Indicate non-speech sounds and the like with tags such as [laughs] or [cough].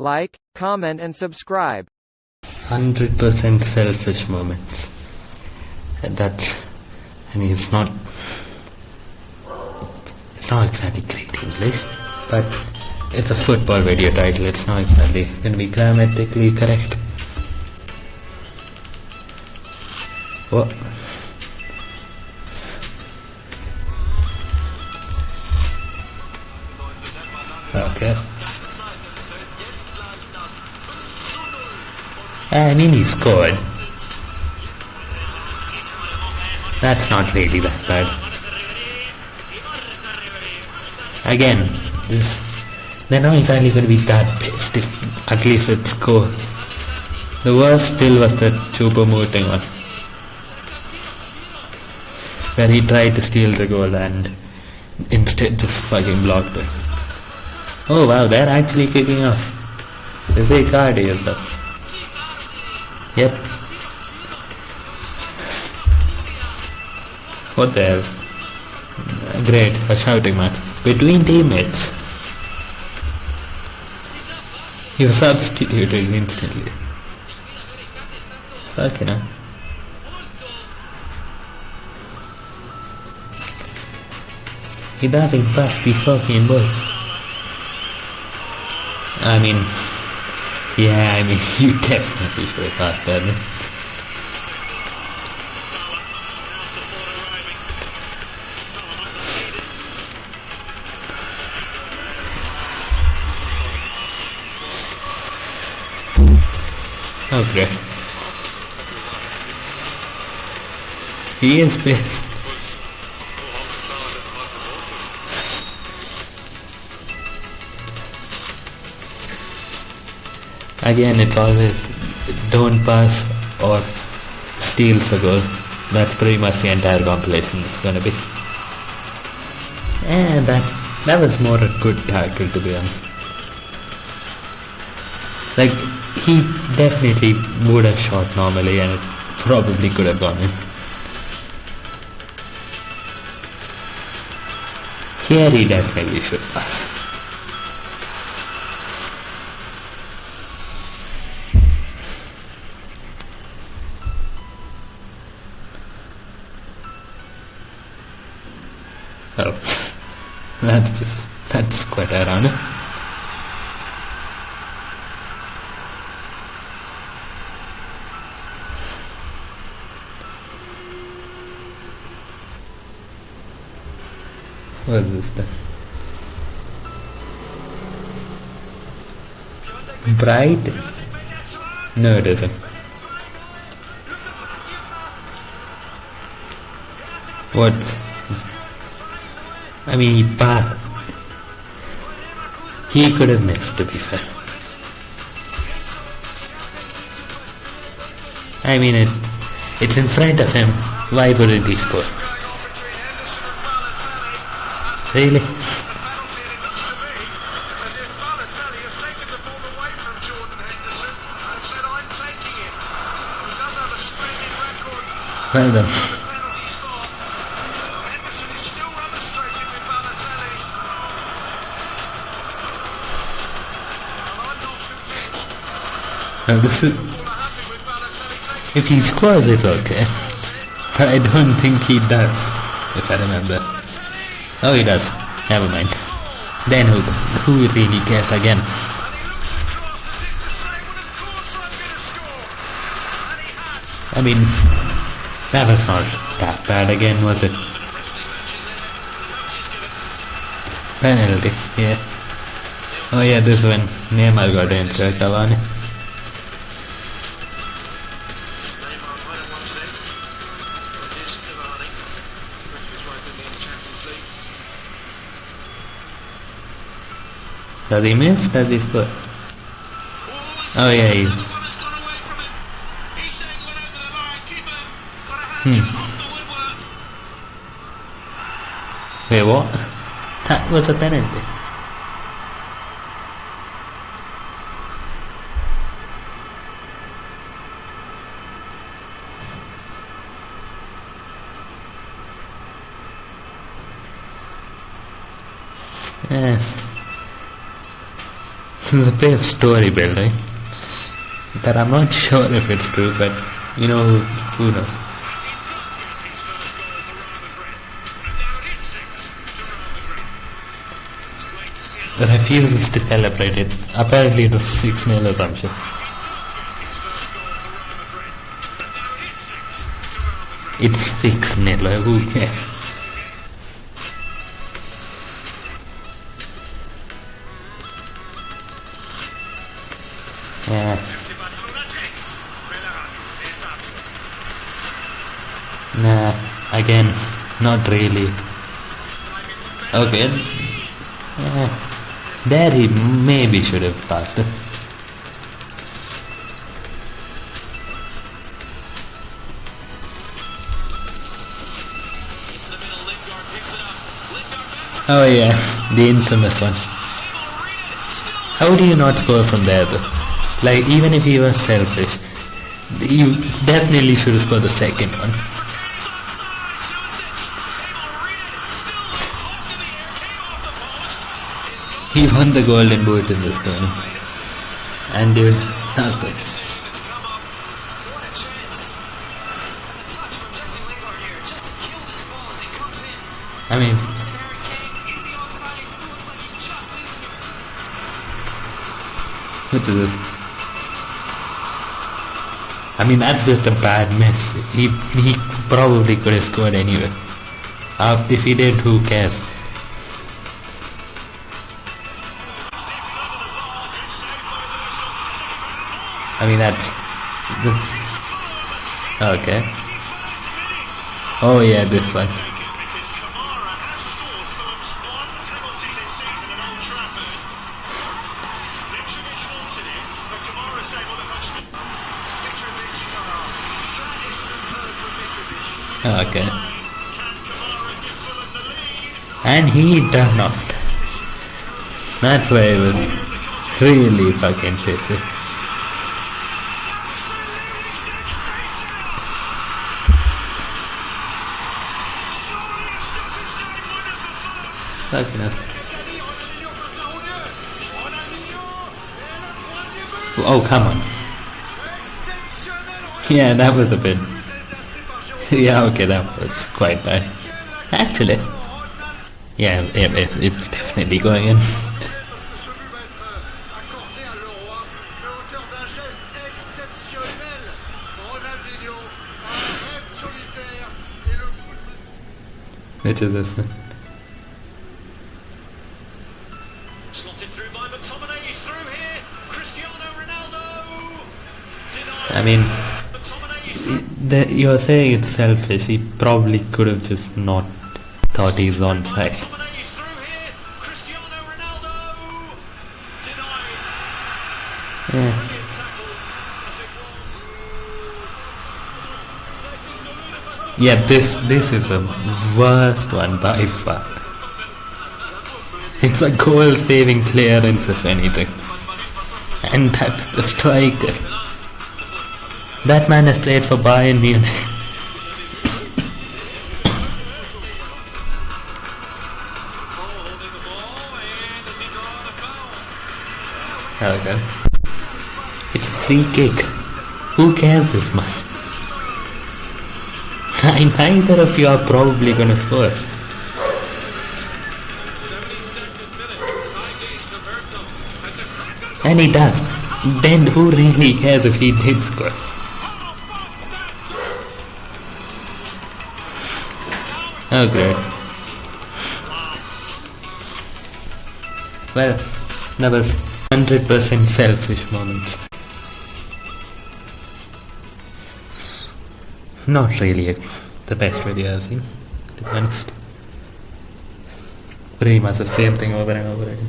like, comment and subscribe. 100% selfish moments. That's, I mean, it's not, it's not exactly great English, but it's a football video title, it's not exactly to be grammatically correct. What? Okay. Eh, I mean, he scored. That's not really that bad. Again, this, they're not exactly going to be that pissed if at least it scores. The worst still was the Choupo-Moting one. Where he tried to steal the goal and instead just fucking blocked it. Oh wow, they're actually kicking off. There's a card here though. Yep. What the hell? Great, a shouting match. Between teammates. He was substituted instantly. Fucking hell. He doesn't pass the fucking ball. I mean, yeah, I mean, [laughs] you definitely should have passed that. Okay. He is pissed. Again, it's always don't pass or steals a goal. That's pretty much the entire compilation is gonna be. And that that was more a good tackle to be honest. Like he definitely would have shot normally and it probably could have gone in. Here he definitely should pass. That's just, that's quite ironic. What is this then? Bright? No, it isn't. What? I mean, he passed. He could have missed, to be fair. I mean, it, it's in front of him. Why wouldn't he score? Really? Well done. Is, if he scores, it's okay. But I don't think he does, if I remember. Oh, he does. Never mind. Then who, who really cares again? I mean, that was not that bad again, was it? Penalty, yeah. Oh yeah, this one, Neymar got into Cavani. Does he miss? Does he score? Oh yeah, he... Hmm. Wait, what? [laughs] That was a penalty. Eh. There's a bit of story building that I'm not [laughs] sure if it's true, but you know, who, knows. Refuses to celebrate it. Apparently it was 6 0 or. It's 6 0, who cares? Yeah. Nah, again, not really. Okay. Yeah. There he maybe should have passed. Oh yeah, the infamous one. How do you not score from there though? Like even if he was selfish, you definitely should have scored the second one. He won the golden boot in this game. And did nothing. I mean, what is this? I mean, that's just a bad miss. He he probably could have scored anyway. Uh, if he did, who cares? I mean, that's the, okay. Oh yeah, this one. Okay. And he does not. That's why it was really fucking shitty. Fucking. Oh, come on. Yeah, that was a bit. [laughs] yeah, okay, that was quite bad. Actually. Yeah, it, it, it was definitely going in. Which is this? Slotted through by McTominay, he's through here. Cristiano Ronaldo. I mean, McTominay is through. The, you're saying it's selfish. He probably could have just not thought he's on side. McTominay is through here. Cristiano Ronaldo. Denied. Yeah. Brilliant tackle. As it was. Yeah, this this is the worst one by far. [laughs] It's a goal saving clearance if anything. And that's the striker. That man has played for Bayern Munich. Okay. It's a free kick. Who cares this much? [laughs] Neither of you are probably gonna score. And he does. Then who really cares if he did score? Oh great. Well, that was 100% selfish moments. Not really the best video I've seen, to be honest. Pretty much the same thing over and over again.